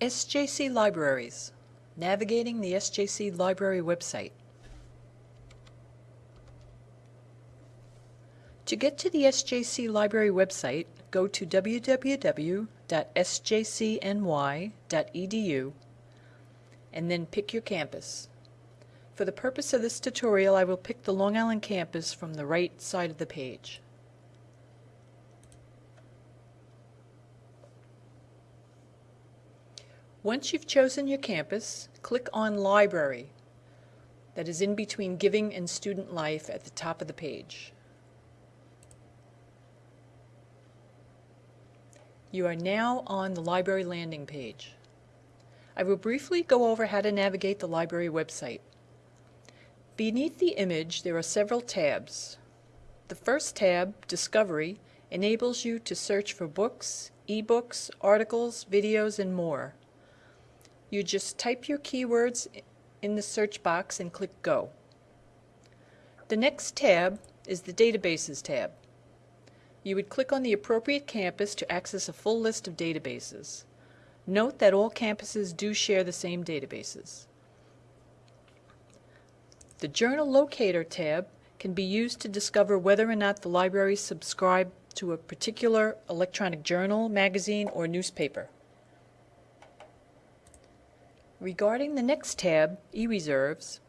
SJC Libraries, navigating the SJC Library website. To get to the SJC Library website, go to www.sjcny.edu and then pick your campus. For the purpose of this tutorial, I will pick the Long Island campus from the right side of the page. Once you've chosen your campus, click on Library that is in between Giving and Student Life at the top of the page. You are now on the library landing page. I will briefly go over how to navigate the library website. Beneath the image there are several tabs. The first tab, Discovery, enables you to search for books, ebooks, articles, videos, and more. You just type your keywords in the search box and click Go. The next tab is the Databases tab. You would click on the appropriate campus to access a full list of databases. Note that all campuses do share the same databases. The Journal Locator tab can be used to discover whether or not the library subscribe to a particular electronic journal, magazine, or newspaper. Regarding the next tab, eReserves,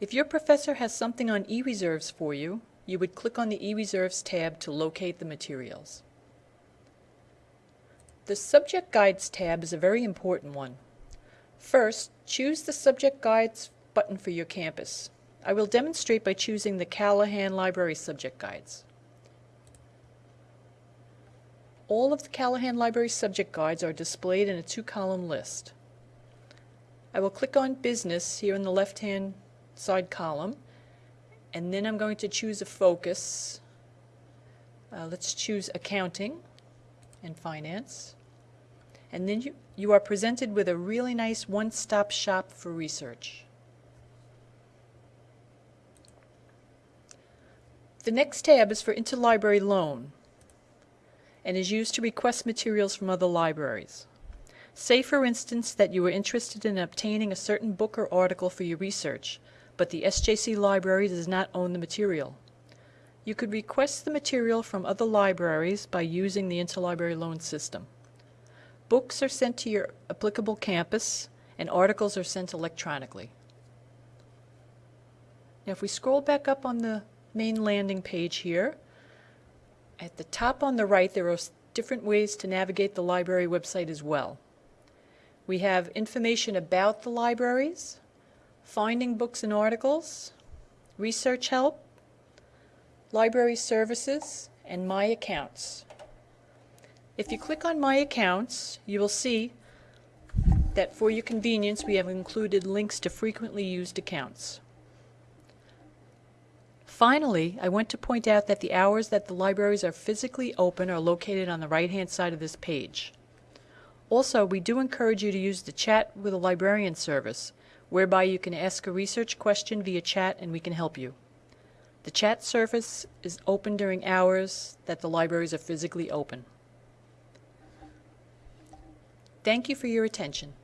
if your professor has something on eReserves for you, you would click on the eReserves tab to locate the materials. The Subject Guides tab is a very important one. First, choose the Subject Guides button for your campus. I will demonstrate by choosing the Callahan Library Subject Guides. All of the Callahan Library Subject Guides are displayed in a two-column list. I will click on Business here in the left-hand side column, and then I'm going to choose a focus. Uh, let's choose Accounting and Finance. And then you, you are presented with a really nice one-stop shop for research. The next tab is for interlibrary loan and is used to request materials from other libraries. Say, for instance, that you are interested in obtaining a certain book or article for your research, but the SJC library does not own the material. You could request the material from other libraries by using the interlibrary loan system. Books are sent to your applicable campus, and articles are sent electronically. Now, if we scroll back up on the main landing page here, at the top on the right, there are different ways to navigate the library website as well. We have information about the libraries, finding books and articles, research help, library services, and My Accounts. If you click on My Accounts, you will see that for your convenience we have included links to frequently used accounts. Finally, I want to point out that the hours that the libraries are physically open are located on the right-hand side of this page. Also, we do encourage you to use the Chat with a Librarian service, whereby you can ask a research question via chat and we can help you. The chat service is open during hours that the libraries are physically open. Thank you for your attention.